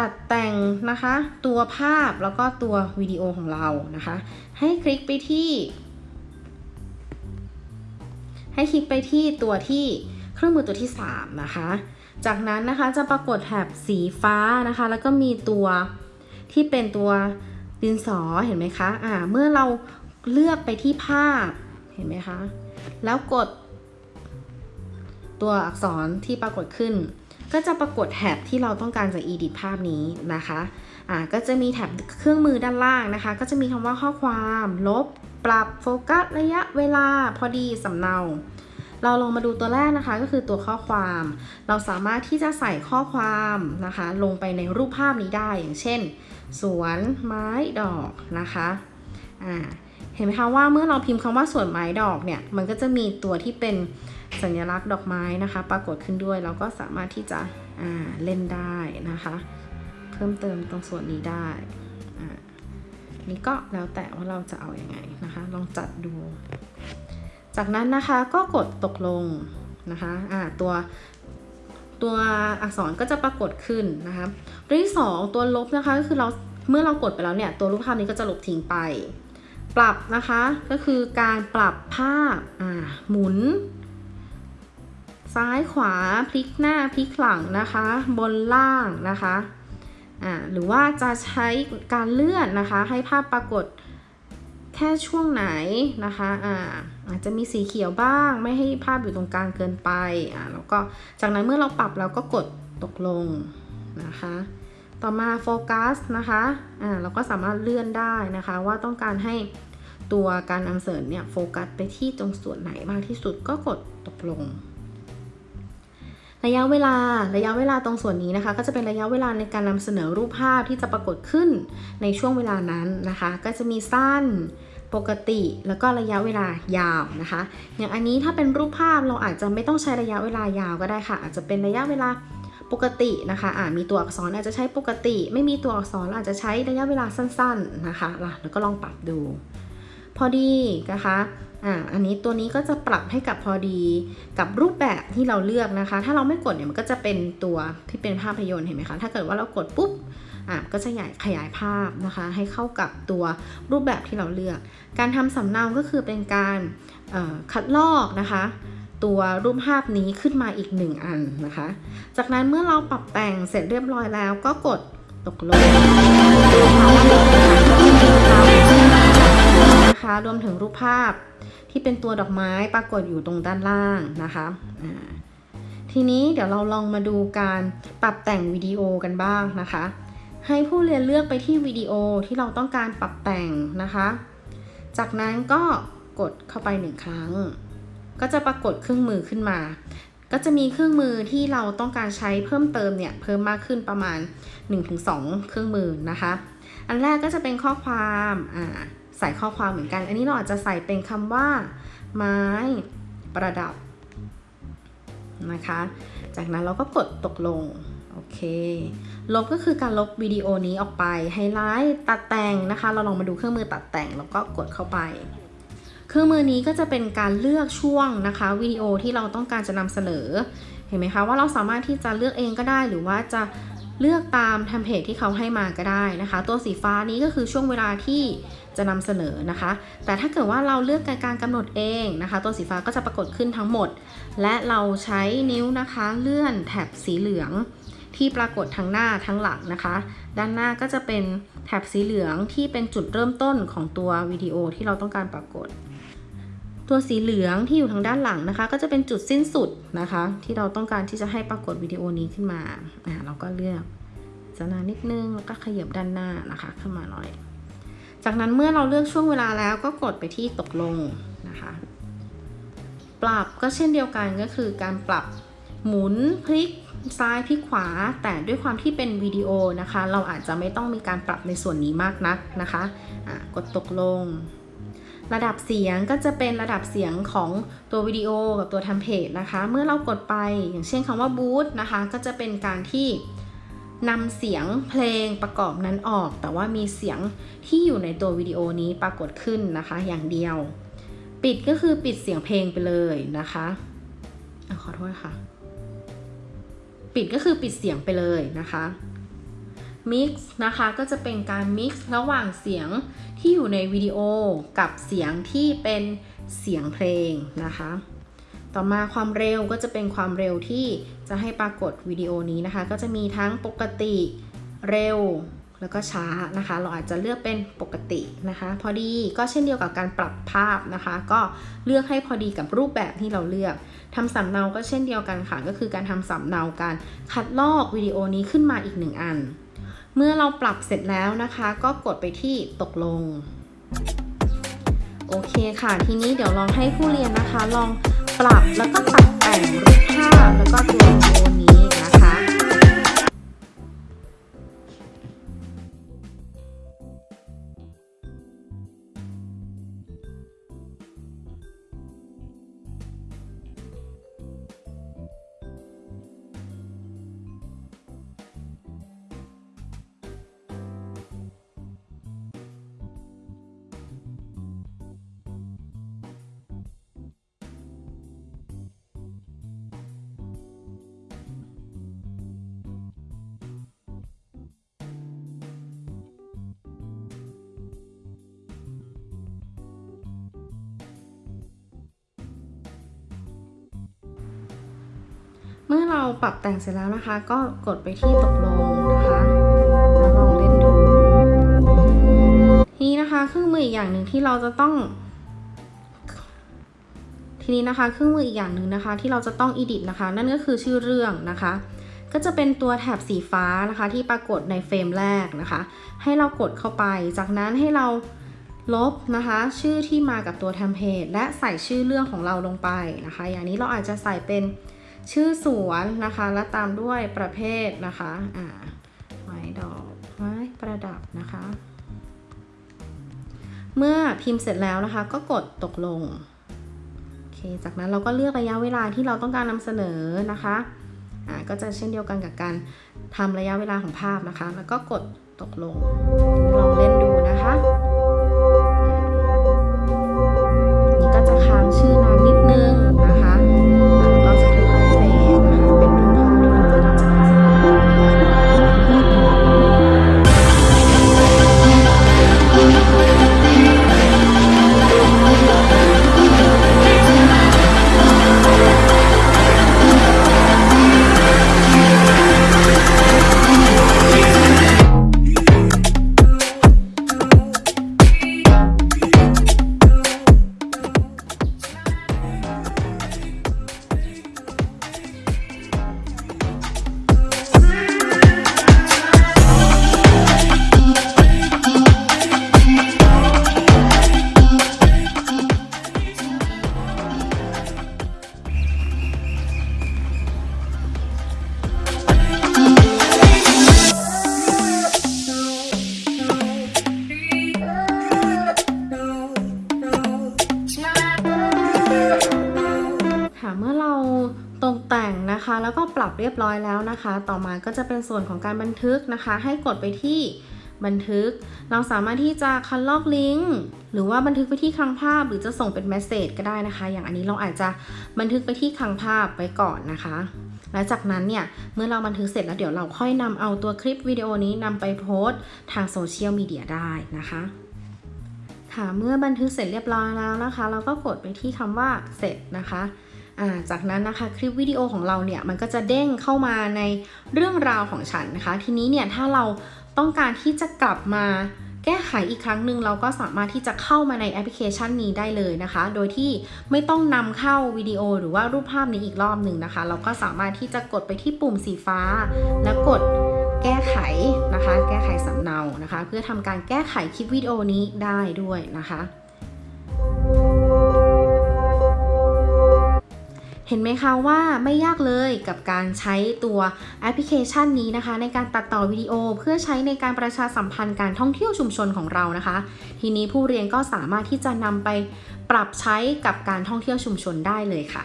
ตัดแต่งนะคะ ตัวภาพแล้วก็ตัววิดีโอของเรานะคะ ให้คลิกไปที่ ให้คลิกไปที่ตัวที่เครื่องมือตัวที่ 3 นะคะ จากนั้นนะคะจะปรากฏแถบสีฟ้านะคะ แล้วก็มีตัวที่เป็นตัวดินสอเห็นไหมคะอ่าเมื่อเราเลือกไปที่ภาพเห็นไหมคะ แล้วกดตัวอักษรที่ปรากฏขึ้น ก็จะปรากฏแถบที่เราต้องการจะ edit ภาพนี้นะคะอ่าก็จะมีแถบเครื่องมือด้านล่างนะคะ ก็จะมีคำว่าข้อความ ลบ ปรับโฟกัสระยะเวลาพอดีสำเนาเราลองมาดูตัวแรกนะคะก็คือตัวข้อความ เราสามารถที่จะใส่ข้อความนะคะ ลงไปในรูปภาพนี้ได้อย่างเช่น สวนไม้ดอกนะคะอ่าเห็นไหมคะว่าเมื่อเราพิมพ์คำว่าสวนไม้ดอกเนี่ยมันก็จะมีตัวที่เป็น สัญลักษณ์ดอกไม้นะคะ ปรากฏขึ้นด้วยเราก็สามารถที่จะเล่นได้นะคะ เพิ่มเติมตรงส่วนนี้ได้นี่ก็แล้วแต่ว่าเราจะเอาอยัางไงนะคะ ลองจัดดู จากนั้นนะคะก็กดตกลงนะคะอ่าตัวตัวอักษรก็จะปรากฏขึ้นนะคะตัวที่สองตัวลบนะคะก็คือเราเมื่อเรากดไปแล้วเนี่ยตัวรูปภาพนี้ก็จะลบทิ้งไป ปรับนะคะก็คือการปรับภาพหมุน ซ้ายขวาพลิกหน้าพลิกหลังนะคะ บนล่างนะคะอ่าหรือว่าจะใช้การเลื่อนนะคะ ให้ภาพปรากฏแค่ช่วงไหนนะคะอ่าอาจจะมีสีเขียวบ้าง ไม่ให้ภาพอยู่ตรงกลางเกินไปอ่าแล้วก็จากนั้นเมื่อเราปรับเราก็กดตกลงนะคะ ต่อมาโฟกัสนะคะอ่าเราก็สามารถเลื่อนได้นะคะ ว่าต้องการให้ตัวการนำเสนอเนี่ยโฟกัสไปที่ตรงส่วนไหนมากที่สุดก็กดตกลง ระยะเวลาระยะเวลาตรงส่วนนี้นะคะ ก็จะเป็นระยะเวลาในการนำเสนอรูปภาพที่จะปรากฏขึ้นในช่วงเวลานั้นนะคะ ก็จะมีสั้นปกติแล้วก็ระยะเวลายาวนะคะ อย่างอันนี้ถ้าเป็นรูปภาพเราอาจจะไม่ต้องใช้ระยะเวลายาวก็ได้ค่ะ อาจจะเป็นระยะเวลาปกตินะคะอ่ามีตัวอักษรอาจจะใช้ปกติ ไม่มีตัวอักษรอาจจะใช้ระยะเวลาสั้น ๆนะคะแล้วก็ลองปรับดู พอดีนะคะ อ่า อันนี้ตัวนี้ก็จะปรับให้กับพอดีกับรูปแบบที่เราเลือกนะคะ ถ้าเราไม่กดเนี่ยมันก็จะเป็นตัวที่เป็นภาพยนตร์เห็นไหมคะ ถ้าเกิดว่าเรากดปุ๊บ อะก็จะใหญ่ขยายภาพนะคะ ให้เข้ากับตัวรูปแบบที่เราเลือก การทำสำเนาก็คือเป็นการคัดลอกนะคะ ตัวรูปภาพนี้ขึ้นมาอีกหนึ่งอันนะคะ จากนั้นเมื่อเราปรับแต่งเสร็จเรียบร้อยแล้วก็กดตกลง นะคะ รวมถึงรูปภาพที่เป็นตัวดอกไม้ปรากฏอยู่ตรงด้านล่างนะคะทีนี้เดี๋ยวเราลองมาดูการปรับแต่งวิดีโอกันบ้างนะคะ ให้ผู้เรียนเลือกไปที่วิดีโอที่เราต้องการปรับแต่งนะคะ จากนั้นก็กดเข้าไปหนึ่งครั้ง ก็จะปรากฏเครื่องมือขึ้นมา ก็จะมีเครื่องมือที่เราต้องการใช้เพิ่มเติมเนี่ยเพิ่มมากขึ้นประมาณ 1-2 เครื่องมือนะคะ อันแรกก็จะเป็นข้อความอ่าใส่ข้อความเหมือนกัน อันนี้เราอาจจะใส่เป็นคำว่า ไม้ประดับนะคะ จากนั้นเราก็กดตกลง โอเค ลบก็คือการลบวิดีโอนี้ออกไป ไฮไลท์ ตัดแต่งนะคะ เราลองมาดูเครื่องมือตัดแต่ง แล้วก็กดเข้าไป เครื่องมือนี้ก็จะเป็นการเลือกช่วงนะคะวิดีโอที่เราต้องการจะนำเสนอ เห็นไหมคะว่าเราสามารถที่จะเลือกเองก็ได้ หรือว่าจะ เลือกตามเทมเพลตที่เขาให้มาก็ได้นะคะ ตัวสีฟ้านี้ก็คือช่วงเวลาที่จะนำเสนอนะคะ แต่ถ้าเกิดว่าเราเลือกการกำหนดเองนะคะ ตัวสีฟ้าก็จะปรากฏขึ้นทั้งหมด และเราใช้นิ้วนะคะเลื่อนแถบสีเหลืองที่ปรากฏทั้งหน้าทั้งหลังนะคะ ด้านหน้าก็จะเป็นแถบสีเหลืองที่เป็นจุดเริ่มต้นของตัววิดีโอที่เราต้องการปรากฏ ตัวสีเหลืองที่อยู่ทางด้านหลังนะคะ ก็จะเป็นจุดสิ้นสุดนะคะ ที่เราต้องการที่จะให้ปรากฏวิดีโอนี้ขึ้นมาอ่าเราก็เลือกจะนานนิดนึงแล้วก็ขยับด้านหน้านะคะขึ้นมาหน่อย จากนั้นเมื่อเราเลือกช่วงเวลาแล้วก็กดไปที่ตกลงนะคะ ปรับก็เช่นเดียวกันก็คือการปรับหมุนพลิกซ้ายพลิกขวา แต่ด้วยความที่เป็นวิดีโอนะคะ เราอาจจะไม่ต้องมีการปรับในส่วนนี้มากนักนะคะะกดตกลง ระดับเสียงก็จะเป็นระดับเสียงของตัววิดีโอกับตัวทำเพจนะคะ เมื่อเรากดไปอย่างเช่นคำว่าบูตนะคะ ก็จะเป็นการที่นำเสียงเพลงประกอบนั้นออก แต่ว่ามีเสียงที่อยู่ในตัววิดีโอนี้ปรากฏขึ้นนะคะ อย่างเดียว ปิดก็คือปิดเสียงเพลงไปเลยนะคะอขอโทษค่ะ ปิดก็คือปิดเสียงไปเลยนะคะ Mix นะคะก็จะเป็นการ Mix ระหว่างเสียงที่อยู่ในวิดีโอกับเสียงที่เป็นเสียงเพลงนะคะ ต่อมาความเร็วก็จะเป็นความเร็วที่จะให้ปรากฏวิดีโอนี้นะคะ ก็จะมีทั้งปกติเร็วแล้วก็ช้านะคะ เราอาจจะเลือกเป็นปกตินะคะ พอดีก็เช่นเดียวกับการปรับภาพนะคะ ก็เลือกให้พอดีกับรูปแบบที่เราเลือกทำสำเนาก็เช่นเดียวกันค่ะ ก็คือการทำสำเนาการคัดลอกวิดีโอนี้ขึ้นมาอีกหนึ่งอัน เมื่อเราปรับเสร็จแล้วนะคะ ก็กดไปที่ตกลง โอเคค่ะ ทีนี้เดี๋ยวลองให้ผู้เรียนนะคะ ลองปรับแล้วก็ตัดแต่งรูปภาพแล้วก็ตัวโอนี้ เมื่อเราปรับแต่งเสร็จแล้วนะคะ ก็กดไปที่ตกลงนะคะแล้วลองเล่นดูทีนี้นะคะเครื่องมืออีกอย่างหนึ่งที่เราจะต้อง ทีนี้นะคะเครื่องมืออีกอย่างหนึ่งนะคะ ที่เราจะต้อง edit นะคะ นั่นก็คือชื่อเรื่องนะคะ ก็จะเป็นตัวแถบสีฟ้านะคะ ที่ปรากฏในเฟรมแรกนะคะ ให้เรากดเข้าไป จากนั้นให้เราลบนะคะ ชื่อที่มากับตัวเทมเพลตและใส่ชื่อเรื่องของเราลงไปนะคะ อย่างนี้เราอาจจะใส่เป็น ชื่อสวนนะคะและตามด้วยประเภทนะคะอ่าไม้ดอกไม้ประดับนะคะ เมื่อพิมพ์เสร็จแล้วนะคะก็กดตกลงโอเคจากนั้นเราก็เลือกระยะเวลาที่เราต้องการนำเสนอนะคะอ่าก็จะเช่นเดียวกันกับการทำระยะเวลาของภาพนะคะ แล้วก็กดตกลงลองเล่นดูนะคะ เรียบร้อยแล้วนะคะ ต่อมาก็จะเป็นส่วนของการบันทึกนะคะ ให้กดไปที่บันทึก เราสามารถที่จะคัดลอกลิงก์หรือว่าบันทึกไปที่คลังภาพ หรือจะส่งเป็นเมสเซจก็ได้นะคะ อย่างอันนี้เราอาจจะบันทึกไปที่คลังภาพไว้ก่อนนะคะ และจากนั้นเนี่ยเมื่อเราบันทึกเสร็จแล้วเดี๋ยวเราค่อยนำเอาตัวคลิปวิดีโอนี้นำไปโพสต์ทางโซเชียลมีเดียได้นะคะค่ะเมื่อบันทึกเสร็จเรียบร้อยแล้วนะคะ เราก็กดไปที่คำว่าเสร็จนะคะ จากนั้นนะคะคลิปวิดีโอของเราเนี่ยมันก็จะเด้งเข้ามาในเรื่องราวของฉันนะคะ ทีนี้เนี่ยถ้าเราต้องการที่จะกลับมาแก้ไขอีกครั้งหนึ่งเราก็สามารถที่จะเข้ามาในแอปพลิเคชันนี้ได้เลยนะคะ โดยที่ไม่ต้องนำเข้าวิดีโอหรือว่ารูปภาพนี้อีกรอบหนึ่งนะคะ เราก็สามารถที่จะกดไปที่ปุ่มสีฟ้า แล้วกดแก้ไขนะคะ แก้ไขสำเนานะคะ เพื่อทำการแก้ไขคลิปวิดีโอนี้ได้ด้วยนะคะ เห็นไหมคะว่าไม่ยากเลยกับการใช้ตัวแอปพลิเคชันนี้นะคะ ในการตัดต่อวิดีโอเพื่อใช้ในการประชาสัมพันธ์การท่องเที่ยวชุมชนของเรานะคะ ทีนี้ผู้เรียนก็สามารถที่จะนำไปปรับใช้กับการท่องเที่ยวชุมชนได้เลยค่ะ